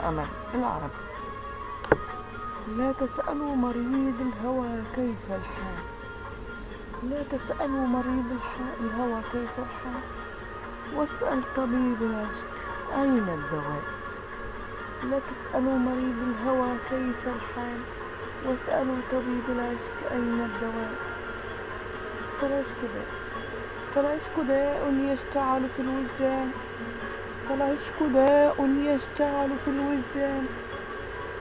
الأمل العربي لا تسألوا مريض الهوى كيف الحال. لا تسألوا مريض الهوى كيف الحال. واسأل طبيب العشق. أين الدواء؟ لا تسألوا مريض الهوى كيف الحال. واسألوا طبيب العشق أين الدواء. فالعشق داء. فالعشق داء يشتعل في الوجدان. فالعشق داء يشتعل في الوجدان.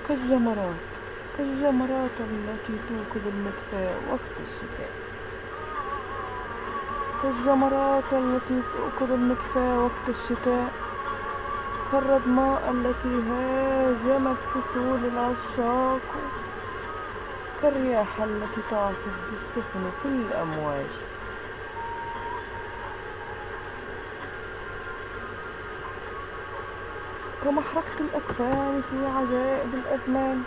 كالجمرات كالجمرات التي توقد المدفأ وقت الشتاء. كالجمرات التي توقد المدفأ وقت الشتاء. كالردماء التي هاجمت فصول العشاق. كالرياح التي تعصف بالسفن في الأمواج. كمحرقة الأكفان في عجائب الأزمان.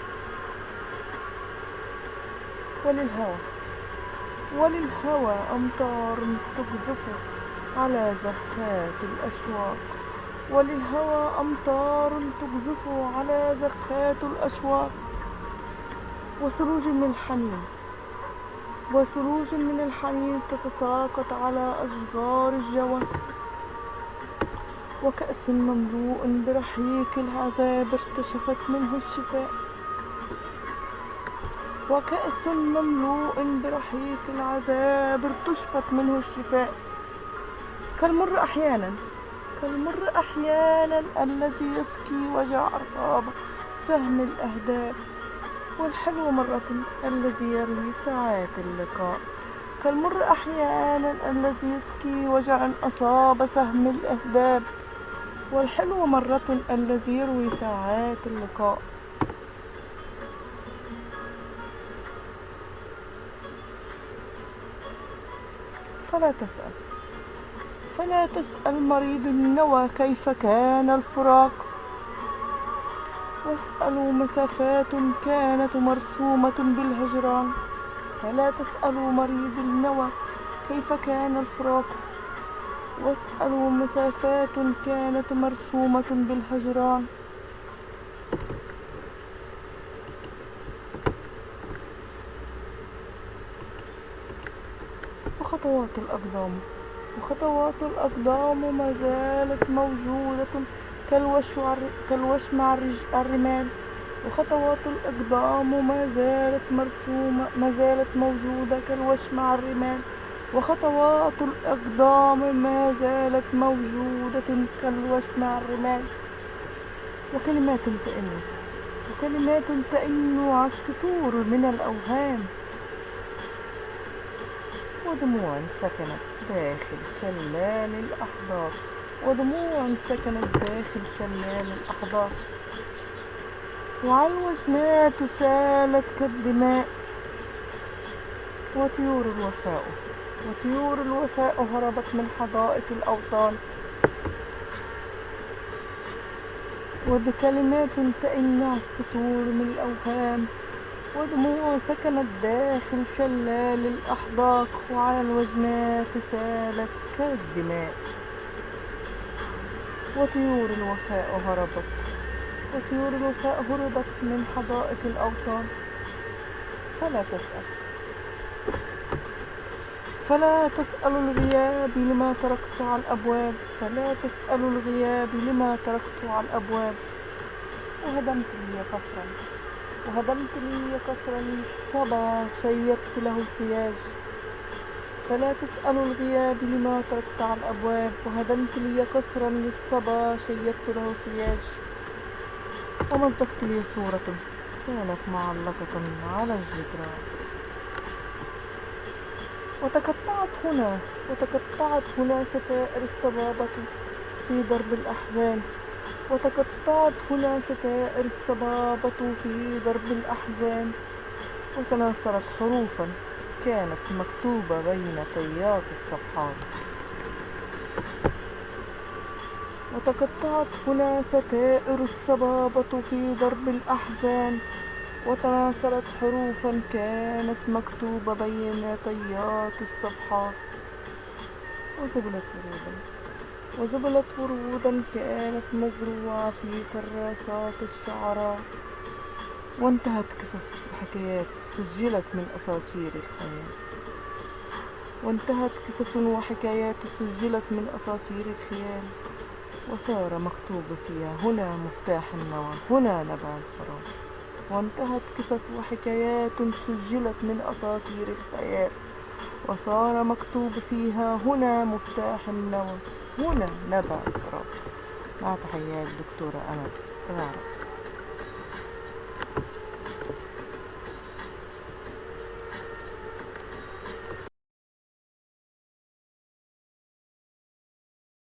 وللهوى وللهوى أمطار تقذف على زخات الأشواق. وللهوى أمطار تقذف على زخات الأشواق. وثلوج من الحنين وثلوج من الحنين تتساقط على أشجار الجوى وكأس مملوء برحيق العذاب ارتشفت منه الشفاء. وكأس مملوء برحيق العذاب ارتشفت منه الشفاء. كالمر أحيانا كالمر أحيانا الذي يسقي وجع أصاب سهم الأهداب والحلو مرة الذي يروي ساعات اللقاء. كالمر أحيانا الذي يسقي وجع أصاب سهم الأهداب والحلو مرة الذي يروي ساعات اللقاء. فلا تسأل. فلا تسأل مريض النوى كيف كان الفراق. واسألوا مسافات كانت مرسومة بالهجران. فلا تسألوا مريض النوى كيف كان الفراق. واسألوا مسافات كانت مرسومة بالهجران وخطوات الأقدام. وخطوات الأقدام ما زالت موجودة كالوشمع الرج- الرمال. وخطوات الأقدام ما زالت مرسومة ما زالت موجودة كالوشمع الرمال. وخطوات الأقدام ما زالت موجودة كالوشمع الرمال. وكلمات تئن وكلمات تئن على السطور من الأوهام. ودموع سكنت داخل شلال الأحضار ودموع سكنت داخل شلال الأحضار وعلى الوجنات سالت كالدماء. وطيور الوفاء وطيور الوفاء هربت من حدائق الأوطان. وبكلمات تئن على السطور من الأوهام ودموع سكنت داخل شلال الأحداق وعلى الوجنات سالت كالدماء. وطيور الوفاء هربت وطيور الوفاء هربت من حدائق الأوطان. فلا تسأل. فلا تسأل الغياب لما تركت على الأبواب. فلا تسأل الغياب لما تركت على الأبواب. وهدمت لي قصرا. وهدمت لي قصرا. صبا شيدت له سياج فلا تسأل الغياب لما تركت على الأبواب. وهدمت لي قصرا. للصبا شيدت له سياج ومزقت لي صورة كانت معلقة على الجدران. وتقطعت هنا وتقطعت هنا ستائر الصبابة في درب الأحزان. وتقطعت هنا ستائر الصبابة في درب الأحزان. وتناثرت حروفا كانت مكتوبة بين طيات الصفحات. وتقطعت هنا ستائر الصبابة في درب الأحزان. وتناثرت حروفا كانت مكتوبة بين طيات الصفحات وزبلت ورودا. وزبلت ورودا كانت مزروعة في كراسات الشعراء وانتهت قصص وحكايات سجلت من أساطير الخيال وانتهت قصص وحكايات سجلت من أساطير الخيال. وصار مكتوب فيها هنا مفتاح النوى هنا نبع الفراغ. وانتهت قصص وحكايات سجلت من أساطير الخيال. وصار مكتوب فيها هنا مفتاح النوى هنا نبع الفراغ مع تحيات دكتورة أمل العرب